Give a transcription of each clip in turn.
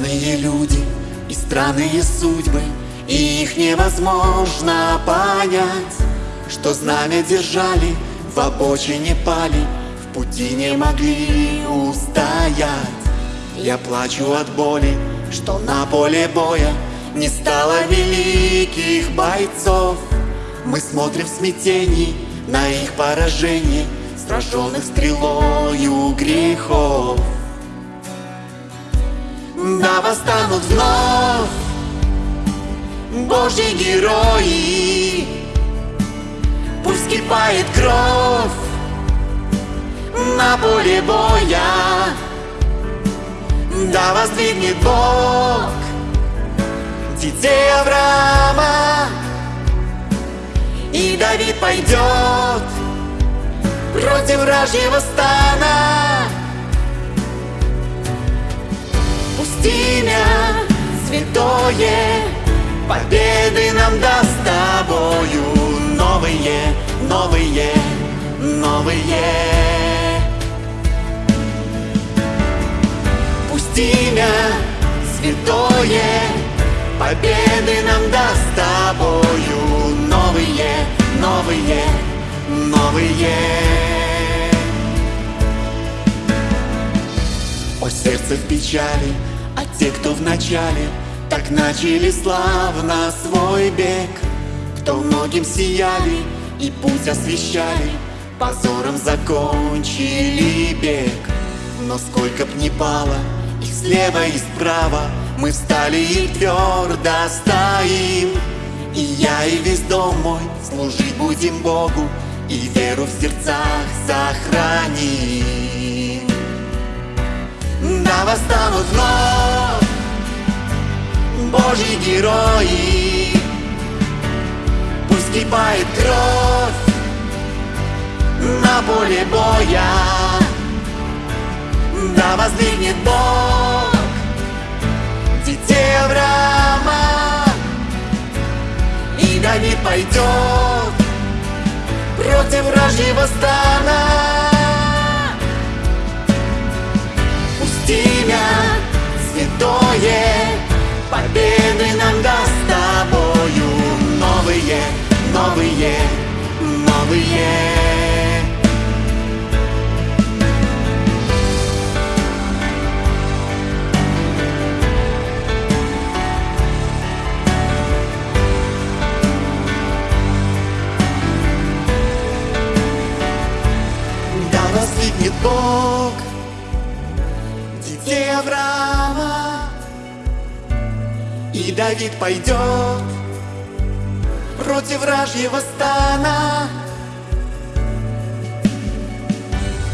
Разные люди и странные судьбы. И их невозможно понять Что знамя держали, в обочине пали В пути не могли устоять. Я плачу от боли, что на поле боя Не стало великих бойцов. Мы смотрим в смятении на их поражение Сраженных стрелою грехов Да восстанут вновь Божьи герои. Пусть кипает кровь На поле боя. Да воздвигнет Бог Детей Авраама. И Давид пойдет Против вражьего стана имя святое. Победы нам даст тобою Новые, новые, новые. Пусть имя святое. Победы нам даст тобою Новые, новые, новые. Сердце в печали, а те, кто в начале Так начали славно свой бег. Кто многим сияли и путь освещали Позором закончили бег. Но сколько б ни пало их слева и справа Мы встали и твердо стоим. И я, и весь дом мой служить будем Богу И веру в сердцах сохраним Да восстанут вновь Божьи герои Пусть кипает кровь на поле боя. Да воздвигнет Бог детей Авраама И Давид пойдет против вражьего стана новые, новые. Да воздвигнет Бог детей Авраама И Давид пойдет против вражьего стана.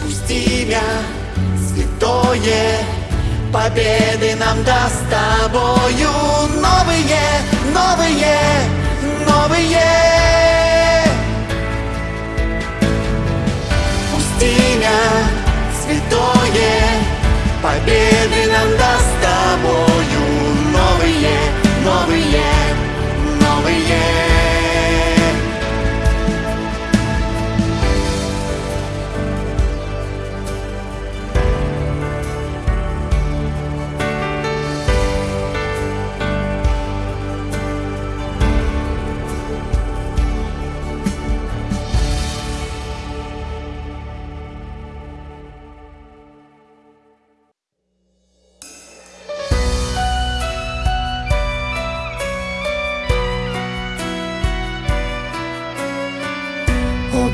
Пусть имя святое Победы нам даст тобою. Новые, новые, новые. Пусть имя святое Победы нам даст тобою. Новые, новые,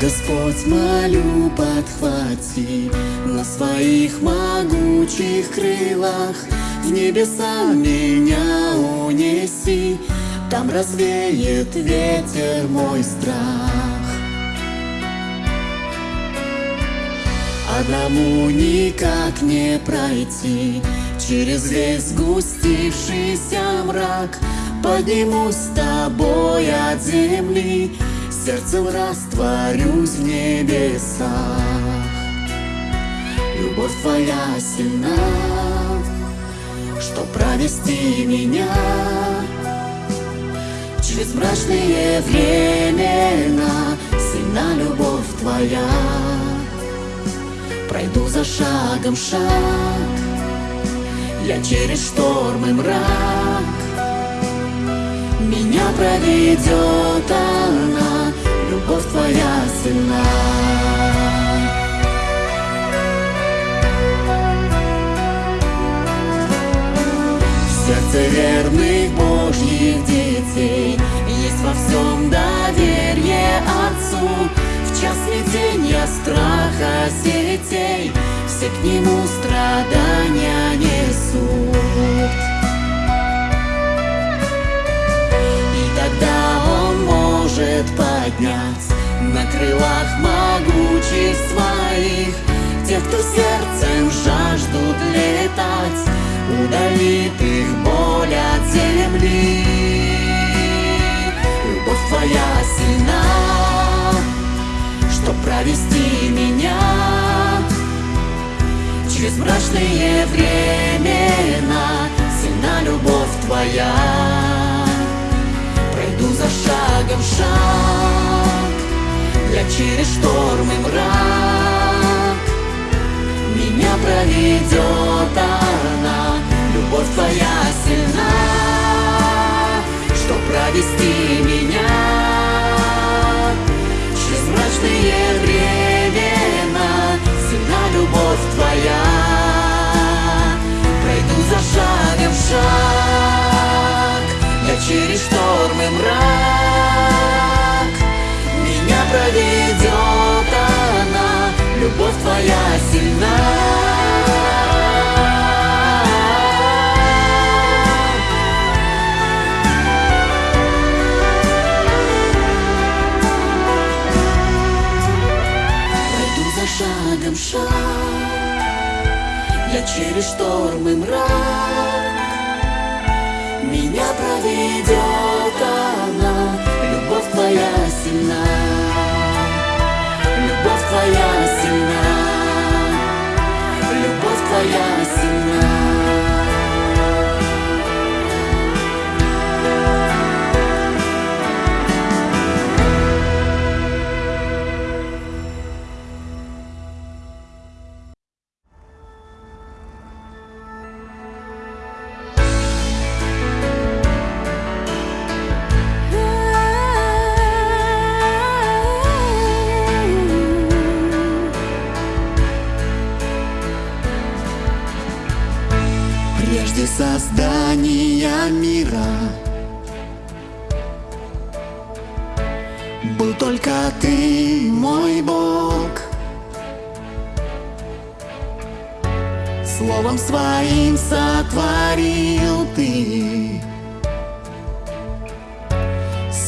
Господь, молю, подхвати. На своих могучих крылах В небеса меня унеси. Там развеет ветер мой страх. Одному никак не пройти. Через весь сгустившийся мрак Поднимусь с тобой от земли Сердцем растворюсь в небесах. Любовь твоя сильна Что провести меня Через мрачные времена. Сильна любовь твоя. Пройду за шагом шаг. Я через шторм и мрак. Меня проведет она Любовь твоя сильна сердце верных Божьих детей Есть во всем доверие Отцу. В час смятения, страха, сетей Все к Нему страдания несут поднять На крылах могучих своих Тех, кто сердцем жаждут летать удалит их боль от земли. Любовь твоя сильна, чтоб провести меня через мрачные времена. Сильна любовь твоя, за шагом шаг, я через шторм и мрак. Меня проведет она. Любовь твоя сильна, что провести меня Через мрачные времена. Сильна любовь твоя. Пройду за шагом шаг Я через шторм и мрак Меня проведет она. Любовь твоя сильна. Шагом шаг. Я через шторм и мрак проведет она Любовь твоя сильна. Любовь твоя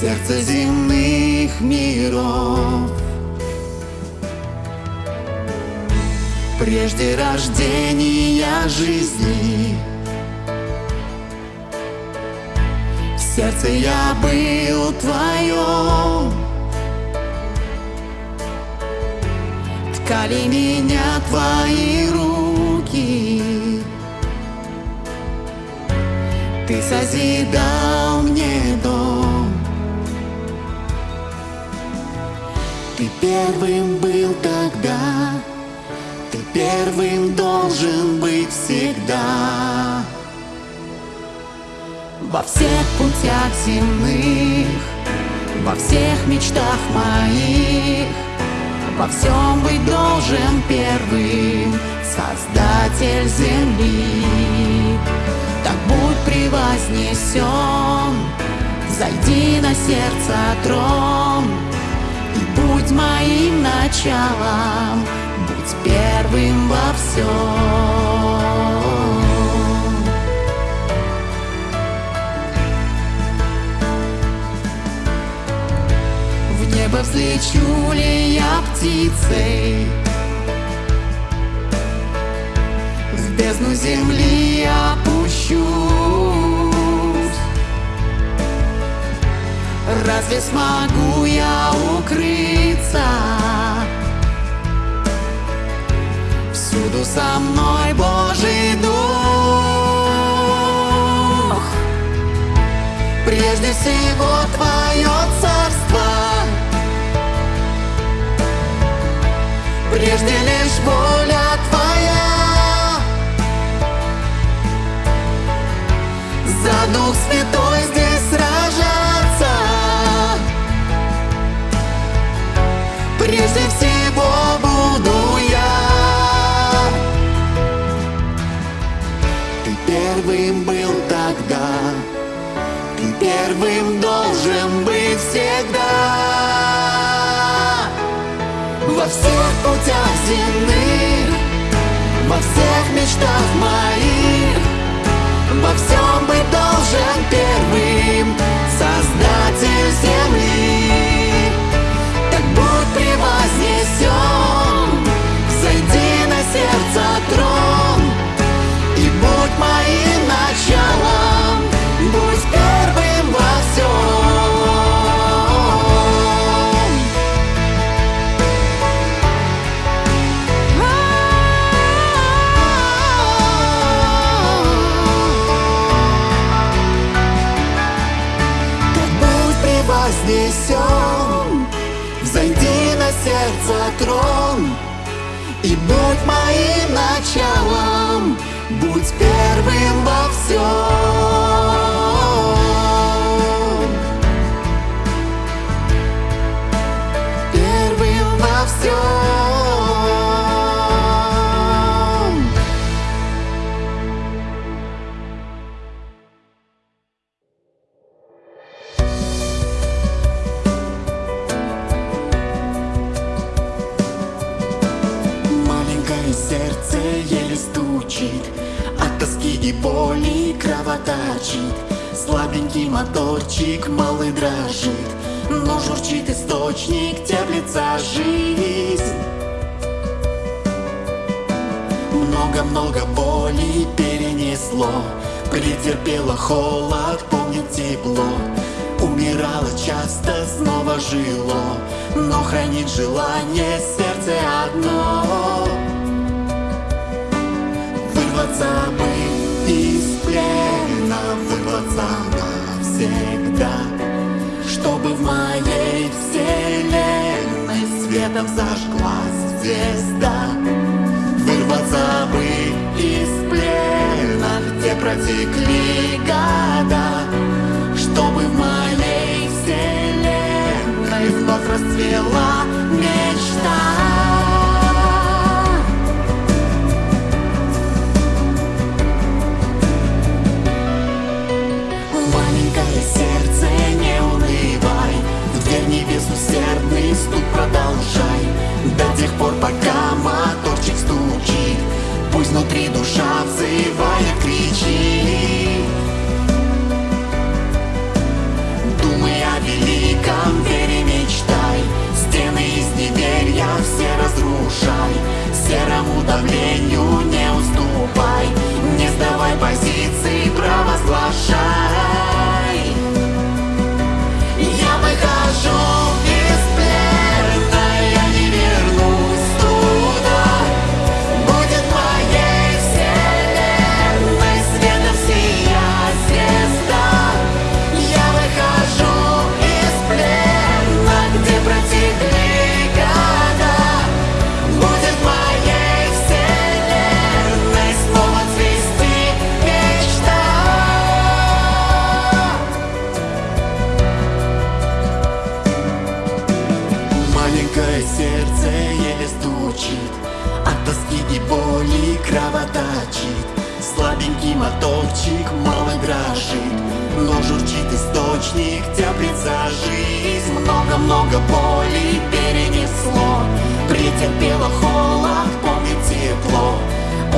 Сердце земных миров. Прежде рождения жизни сердце я был твоем. Ткали меня твои руки. Ты созидал мне дом Ты первым был тогда. Ты первым должен быть всегда. Во всех путях земных, во всех мечтах моих, во всем быть должен первым Создатель земли. Так будь превознесен, зайди на сердце трон будь моим началом, будь первым во всем. небо взлечу ли я птицей В бездну земли опущусь Разве смогу я укрыться Всюду со мной Божий Дух. Прежде всего Твое Царство. Прежде лишь воля твоя. Дух Святой здесь Прежде всего буду я. Ты первым был тогда Ты первым должен быть всегда. Во всех путях земных Во всех мечтах моих Во всем быть должен первым Создатель земли И первым Холод, помнит тепло. Умирало часто, снова жило Но хранит желание сердце одно. Вырваться бы из плена Вырваться навсегда. Чтобы в моей вселенной Светом зажглась звезда. Вырваться бы Протекли года Чтобы в моей вселенной Вновь расцвела мечта внутри душа взывает, кричит Думай о великом, вере мечтай. Стены из неверия все разрушай. Серому давлению не уступай. Не сдавай позиции, провозглашай Претерпело холод, помнит тепло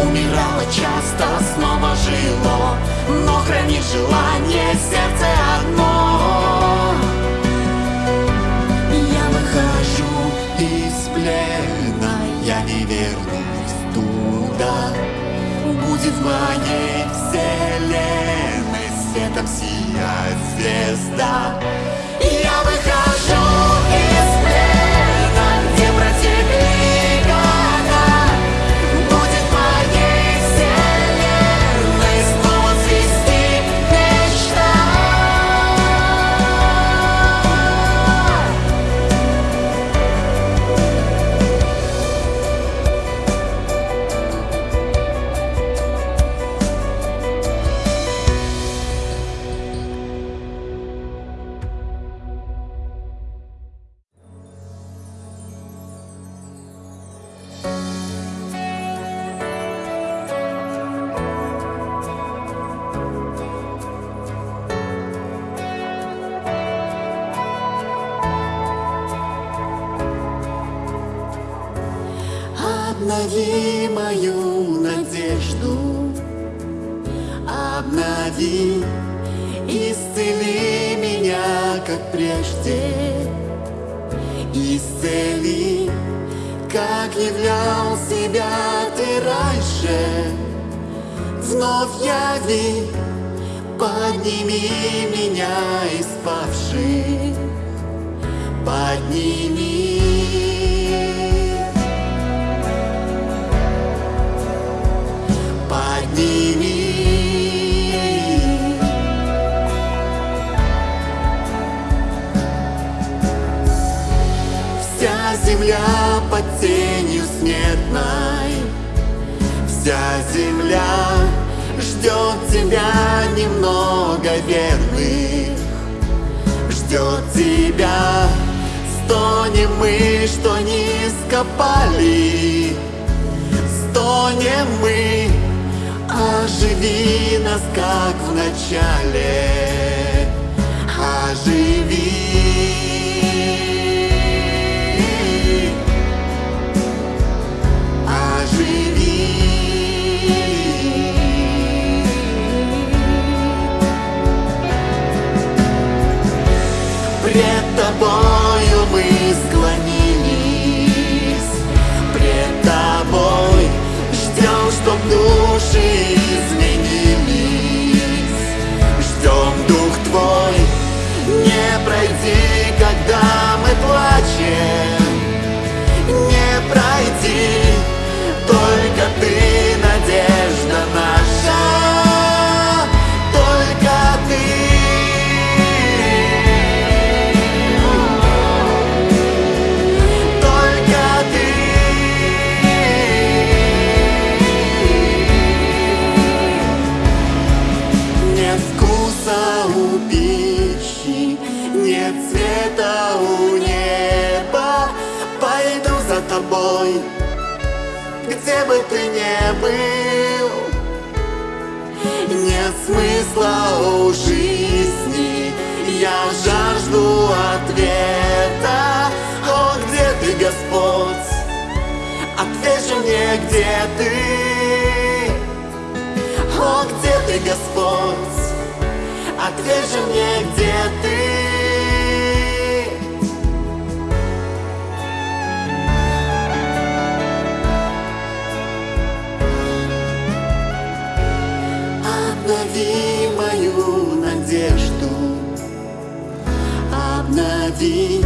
Умирало часто, снова жило Но хранит желание сердце одно я выхожу из плена, я не вернусь туда. Будет в моей вселенной светом сиять звезда. закопали Стонем мы, оживи нас, как в начале. Оживи. Оживи. Пред тобой see. смысла у жизни Я жажду ответа О, где ты, Господь? Отвечу мне, где ты? О, где ты, Господь? Отвечу мне, где ты? приходи,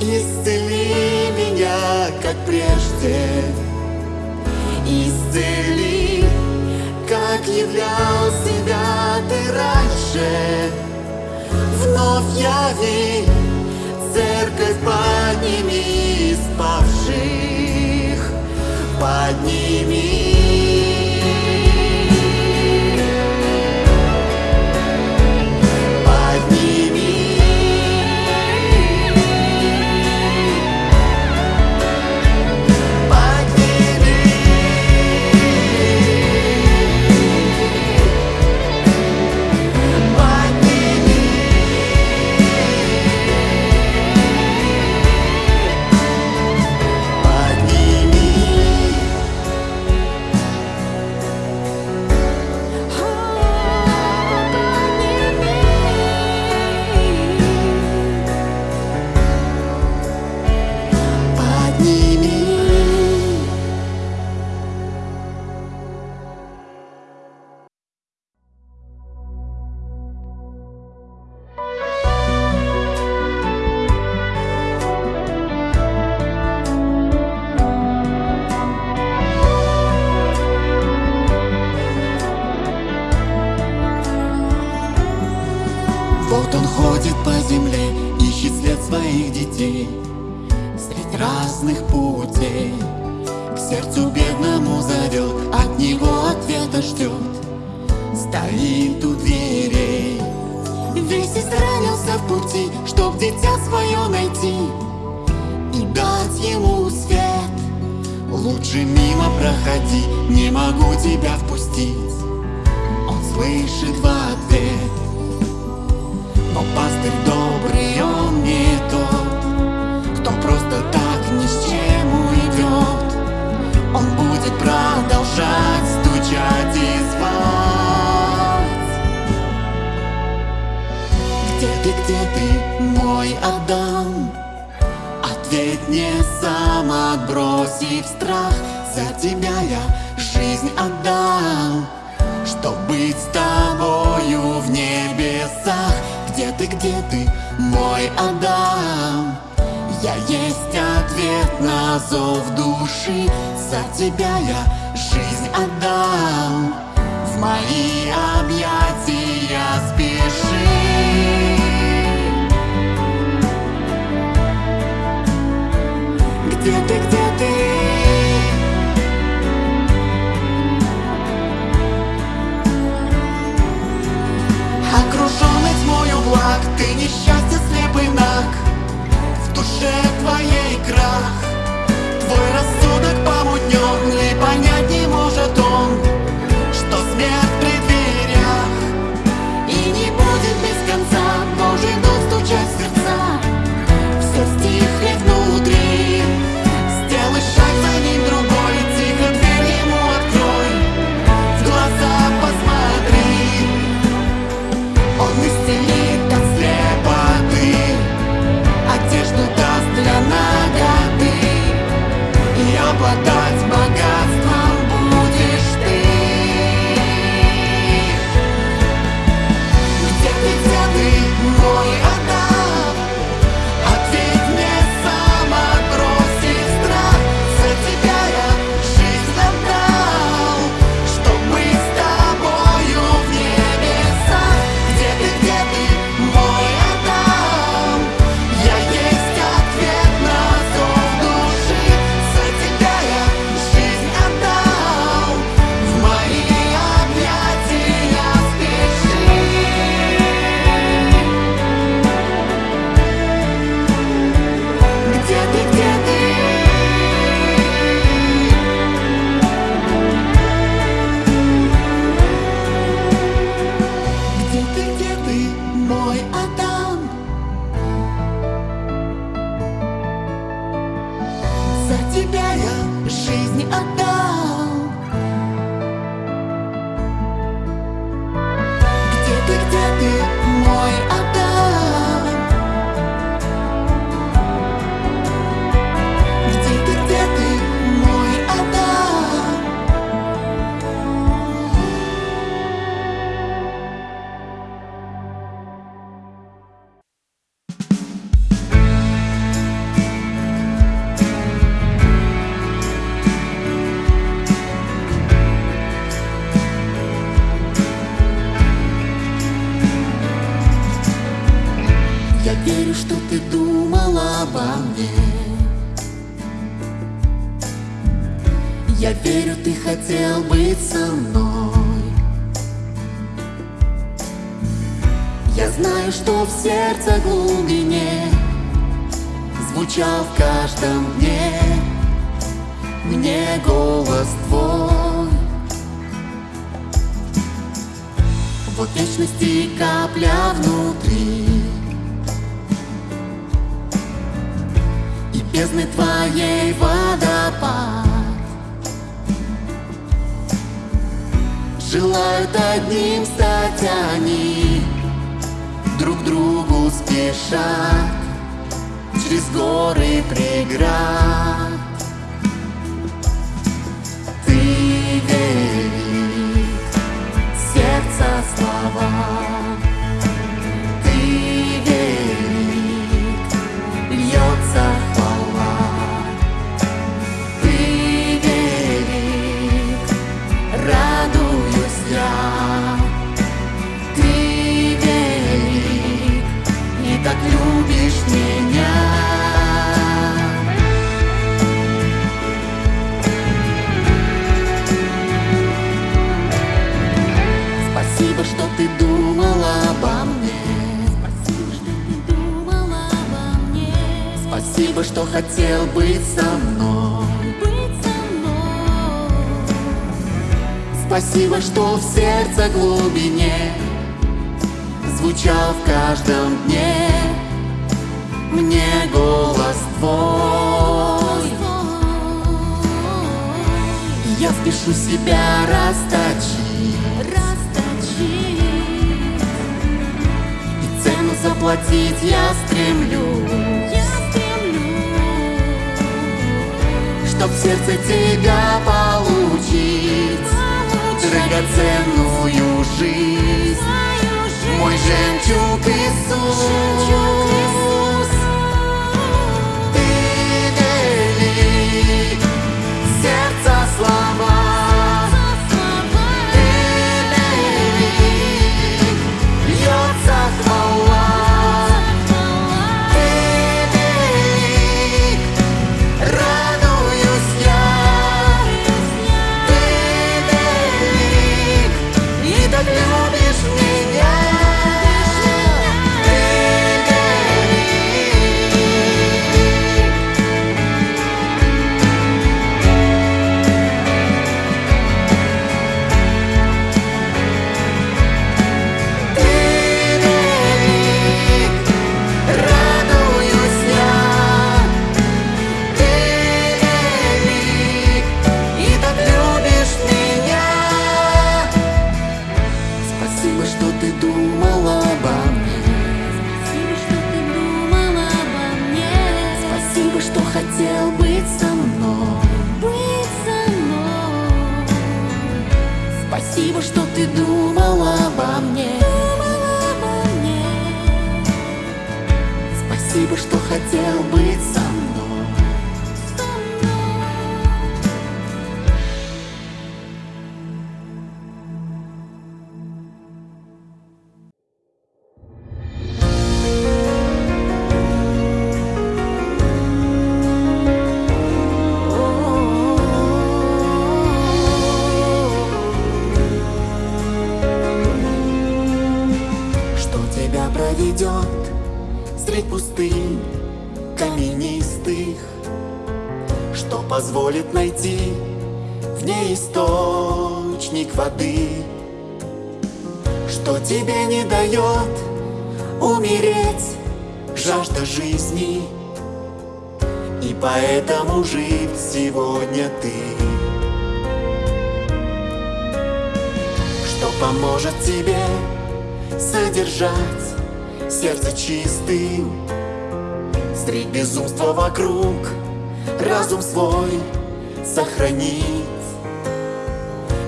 исцели меня, как прежде. Исцели, как являл себя ты раньше. Вновь яви, церковь подними спавших, подними ты, мой Адам? Ответь мне сам, отбросив страх За тебя я жизнь отдал Чтоб быть с тобою в небесах Где ты, где ты, мой Адам? Я есть ответ на зов души За тебя я жизнь отдам В мои объятия спеши Где ты, где ты? Окруженный тьмою благ Ты несчастье слепый наг душе твоей крах. Твой рассудок помутнен обо мне Я верю, ты хотел быть со мной. Я знаю, что в сердце глубине Звучал в каждом дне Мне голос твой. Вот вечности капля внутри бездны твоей водопад. Желают одним стать они Друг другу спешат Через горы преград. Ты верит сердце слова быть со мной. Быть со мной. Спасибо, что в сердце глубине Звучал в каждом дне. Мне голос твой. Я спешу себя расточить. Расточить. И цену заплатить я стремлюсь. Я стремлюсь Чтоб сердце тебя получить. Драгоценную жизнь. Мой жемчуг Иисус средь пустынь каменистых Что позволит найти в ней источник воды Что тебе не дает умереть жажда жизни. И поэтому жив сегодня ты. Что поможет тебе содержать сердце чистым Средь безумства вокруг. Разум свой сохранить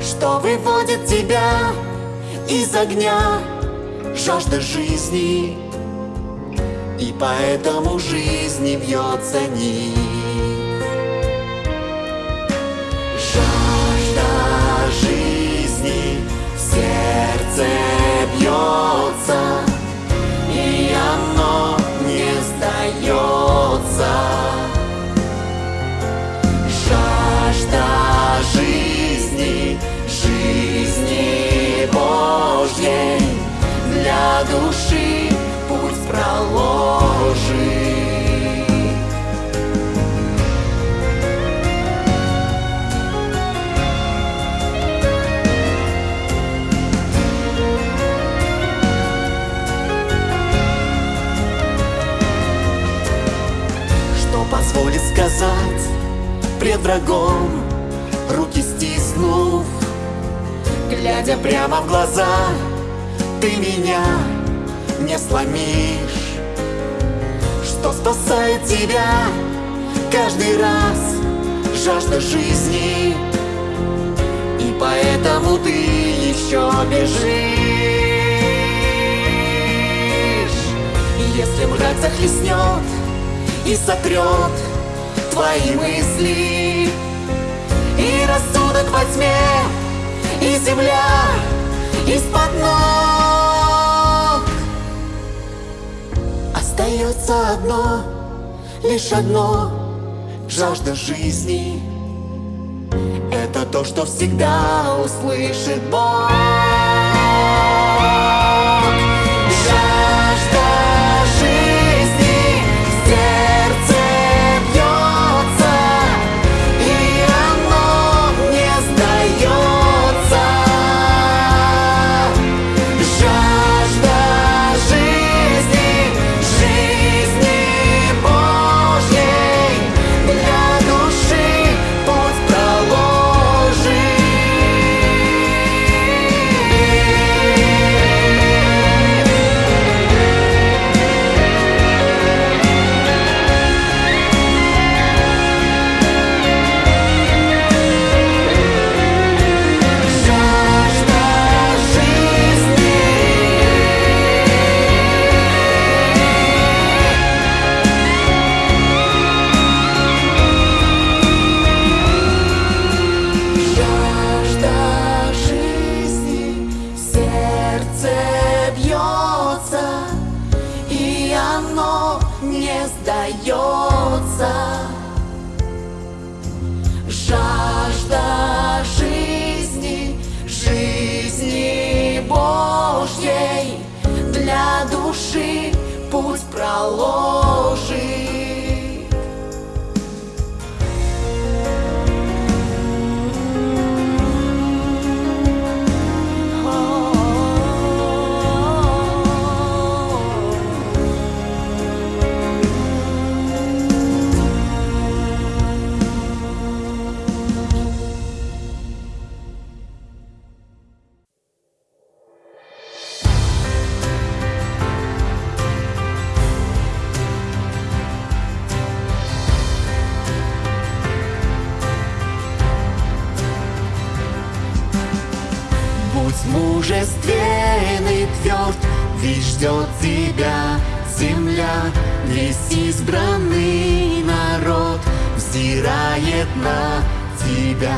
Что выводит тебя из огня. Жажда жизни И поэтому жизни бьется нить души путь проложит. Позволит сказать пред врагом, руки стиснув, глядя прямо в глаза, ты меня не сломишь. Что спасает тебя каждый раз жажда жизни, и поэтому ты еще бежишь. Если мрак захлестнет и сотрет твои мысли И рассудок во тьме, и земля из-под ног Остается одно, лишь одно, жажда жизни. Это то, что всегда услышит Бог ждет тебя земля, Весь избранный народ взирает на тебя.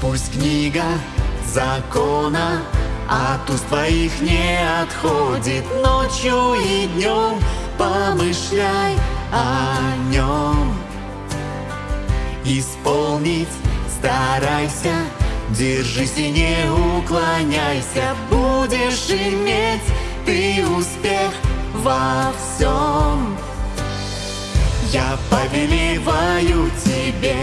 Пусть книга закона от уст твоих не отходит ночью и днем, помышляй о нем исполнить старайся Держись и не уклоняйся Будешь иметь ты успех во всем. Я повелеваю тебе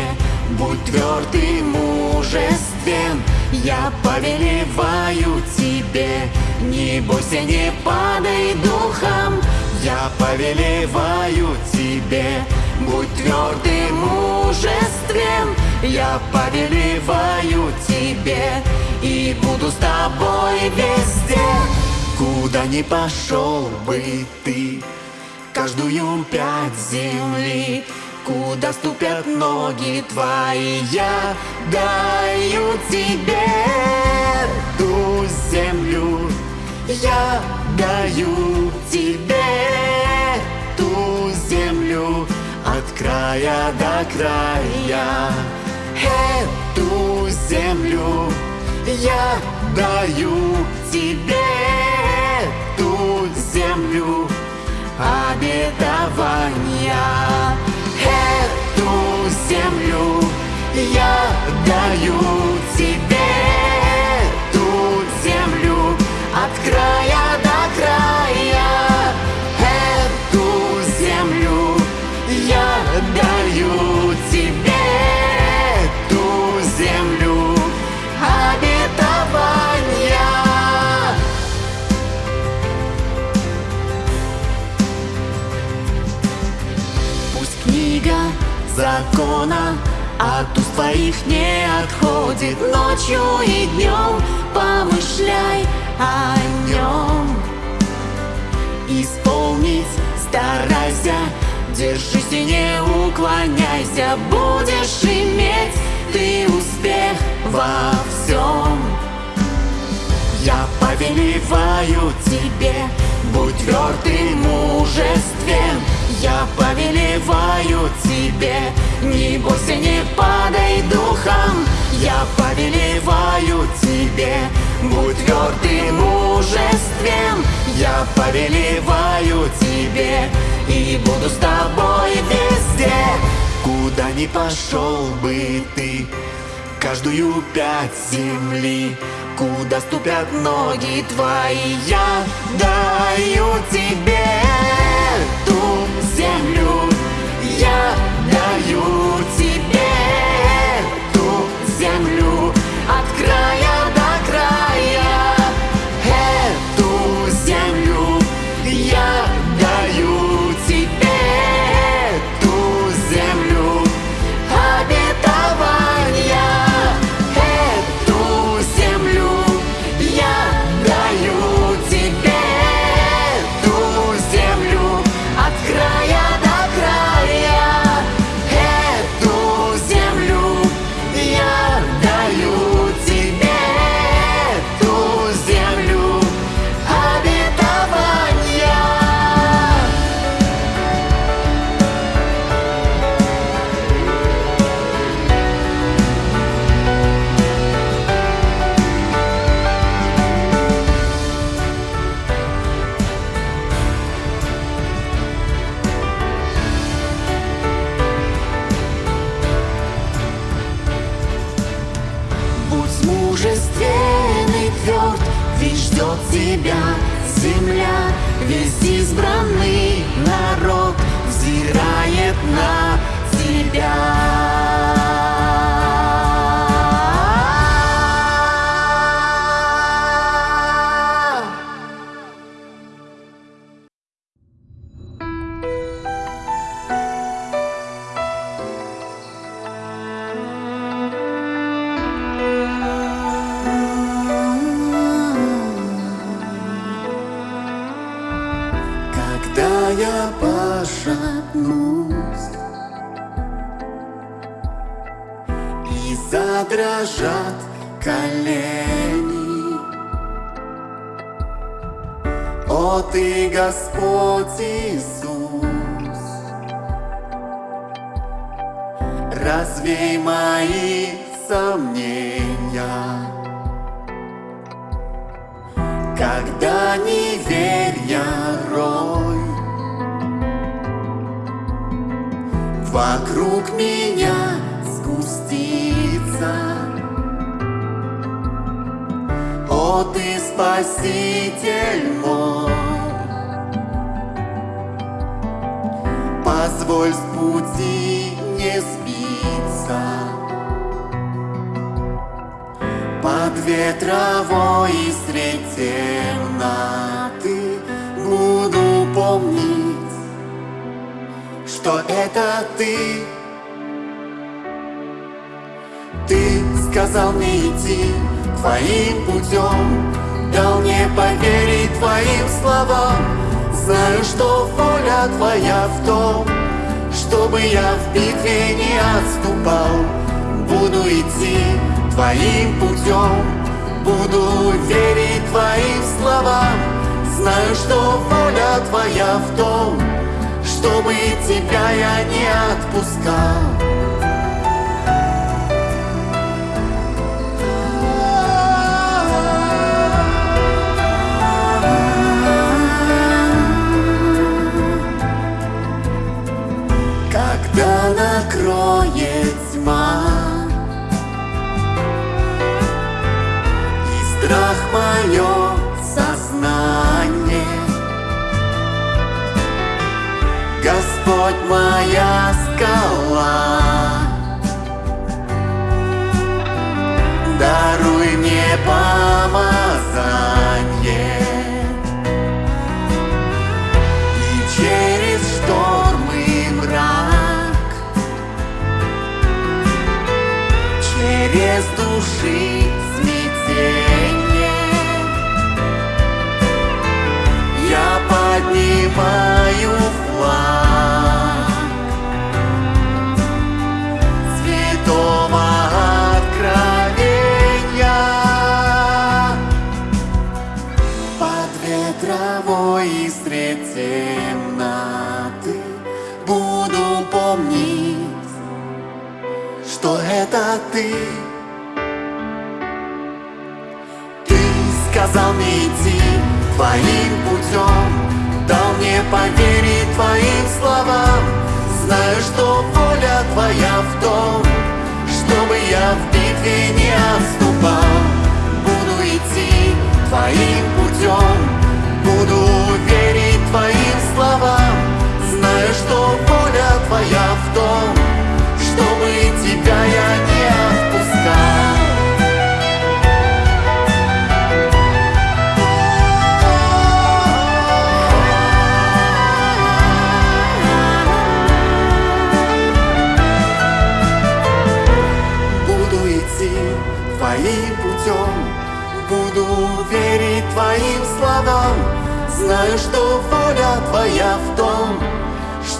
Будь тверд и мужествен. Я повелеваю тебе Не бойся, не падай духом. Я повелеваю тебе Будь тверд и мужествен Я повелеваю тебе И буду с тобой везде. Куда ни пошел бы ты Каждую пять земли Куда ступят ноги твои Я даю тебе ту землю. Я даю тебе ту землю От края до края Эту землю. Я даю тебе Ту землю обетования. Эту землю я даю тебе Ту землю от края от уст твоих не отходит Ночью и днем. Помышляй о нем. Исполнить старайся Держись и не уклоняйся. Будешь иметь ты успех во всем. Я повелеваю тебе, будь тверд и мужествен Я повелеваю тебе, не бойся, не падай духом. Я повелеваю тебе, будь тверд и мужествен Я повелеваю тебе, и буду с тобой везде. Куда ни пошел бы ты, каждую пять земли Куда ступят ноги твои Я даю тебе землю Я даю Вокруг меня сгустится О, ты спаситель мой. Позволь с пути не сбиться. Под ветровой и средь темноты Буду помнить, что это ты. Ты сказал мне идти твоим путем Дал мне поверить твоим словам. Знаю, что воля твоя в том Чтобы я в битве не отступал. Буду идти твоим путем Буду верить твоим словам. Знаю, что воля твоя в том Чтобы тебя я не отпускал. Когда накроет моя Твоим путем. Дал мне поверить твоим словам. Знаю, что воля твоя в том Чтобы я в битве не отступал. Буду идти твоим путем. Буду верить твоим словам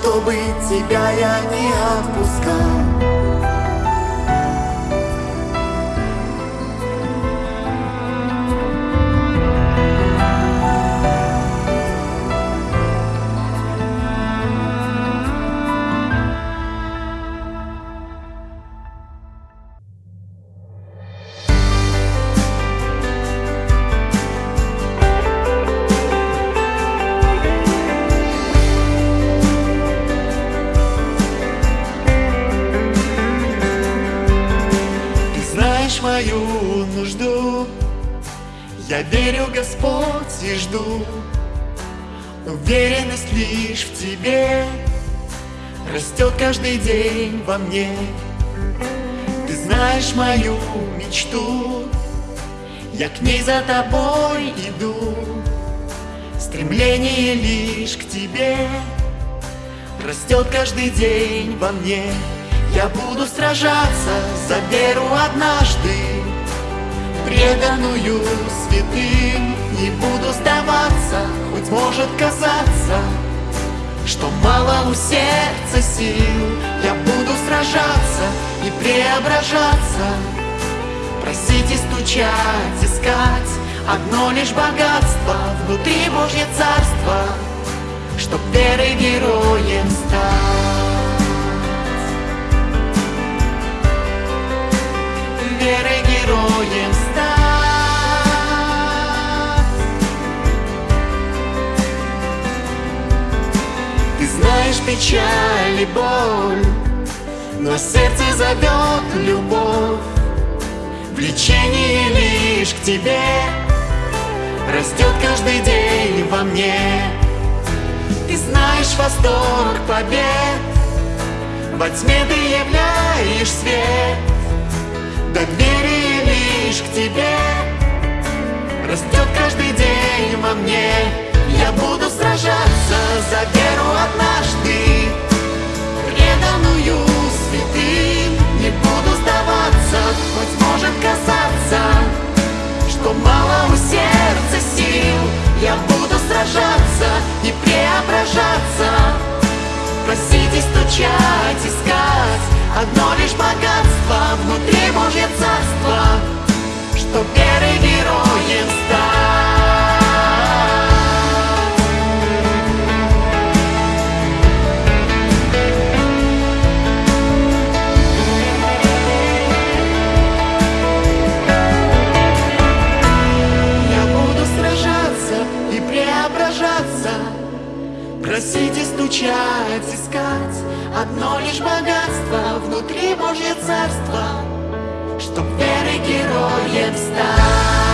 Чтобы тебя я не отпускал во мне. Ты знаешь мою мечту. Я к ней за тобой иду. Стремление лишь к тебе Растет каждый день во мне. Я буду сражаться за веру однажды Преданную святым. Не буду сдаваться, хоть может казаться Что мало у сердца сил. Я буду сражаться и преображаться. Просить и стучать, искать Одно лишь богатство внутри Божье царство Чтоб верой героем стать. Верой героем стать знаешь печаль и боль Но сердце зовет любовь. Влечение лишь к тебе Растет каждый день во мне. Ты знаешь восторг побед Во тьме ты являешь свет. Доверие лишь к тебе Растет каждый день во мне Я буду сражаться за веру однажды. Преданную святым Не буду сдаваться, хоть может казаться Что мало у сердца сил. Я буду сражаться и преображаться. Просить и стучать, искать Одно лишь богатство внутри Божье царство Что верой героем стать Просить и стучать, искать. Одно лишь богатство внутри Божье царство Чтоб верой героем стать